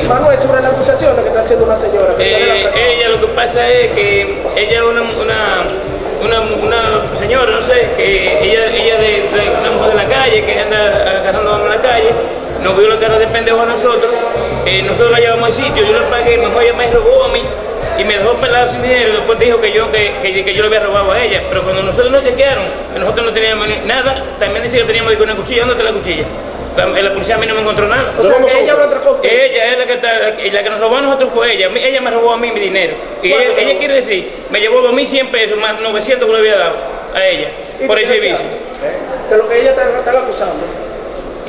Paulino. Manuel, sobre la acusación que está haciendo una señora. Eh, ella lo que pasa es que ella es una, una, una, una señora, no sé, que ella, ella de, de una mujer de la calle, que anda agarrando en la calle, nos vio la cara de pendejo a nosotros, eh, nosotros la llevamos al sitio, yo le pagué, mejor ella me robó a mí y me dejó pelado sin dinero, después dijo que yo, que, que, que yo le había robado a ella, pero cuando nosotros nos chequearon, que nosotros no teníamos nada, también decía que teníamos una cuchilla, ¿dónde está la cuchilla? La, la policía a mí no me encontró nada. O sea, que ella lo atracó. usted. Ella es la que, está, y la que nos robó a nosotros fue ella. Ella me robó a mí mi dinero. Y ella, quiere decir, me llevó 2.100 pesos más 900 que le había dado a ella ¿Y por el servicio. De lo que ella está, está acusando.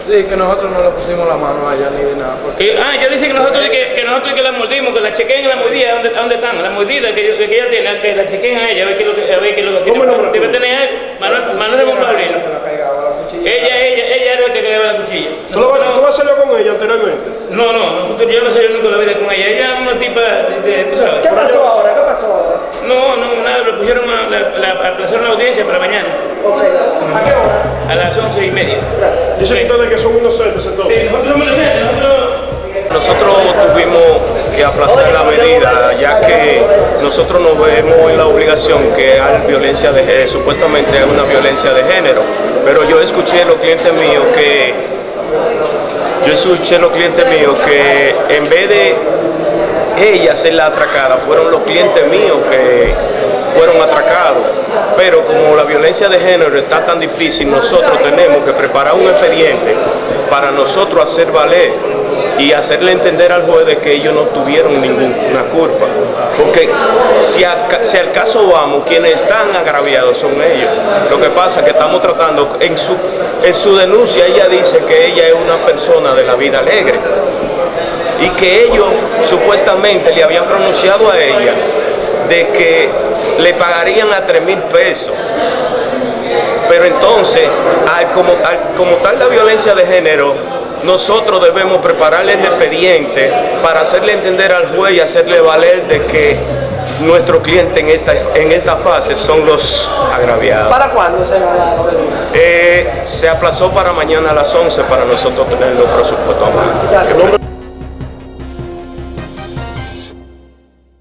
Sí, que nosotros no le pusimos la mano a ella ni de nada. Porque Y, ah, ella dice que nosotros que, que nosotros que la mordimos, que la chequeen la mordida, ¿dónde, dónde están? La mordida que, que ella tiene, que la chequeen a ella, a ver qué es lo que, a ver qué lo que tiene. ¿Cómo el nombre Debe tener algo. Manuel, Manuel de Paulino. que la pegaba la cuchilla. Ella, ella, ella era la ¿Tú, ¿Tú vas a hacerlo con ella anteriormente? no, no, nosotros, yo no yo nunca la vida con ella. Ella es una tipa de, de- tú sabes. ¿Qué pasó ahora? ¿Qué pasó ahora? No, no, nada, lo pusieron a, la, la, aplazaron la audiencia para mañana, Ok. ¿A qué hora? a las once y media. Dicen Ok. ustedes que son inocentes entonces. Sí, nosotros somos inocentes, nosotros... Nosotros tuvimos que aplazar la medida ya que nosotros nos vemos en la obligación que hay violencia de género, supuestamente hay una violencia de género, pero yo escuché a los clientes míos que yo escuché los clientes míos que en vez de ella ser la atracada, fueron los clientes míos que fueron atracados. Pero como la violencia de género está tan difícil, nosotros tenemos que preparar un expediente para nosotros hacer valer y hacerle entender al juez de que ellos no tuvieron ninguna culpa. Porque si, al caso vamos, quienes están agraviados son ellos. Lo que pasa es que estamos tratando, en su, en su denuncia ella dice que ella es una persona de la vida alegre y que ellos supuestamente le habían pronunciado a ella de que le pagarían a 3 mil pesos. Pero entonces, como tal la violencia de género, nosotros debemos prepararle el expediente para hacerle entender al juez y hacerle valer de que nuestros clientes en esta, en esta fase son los agraviados. ¿Para cuándo se va la? Eh, se aplazó para mañana a las 11 para nosotros tener los presupuestos.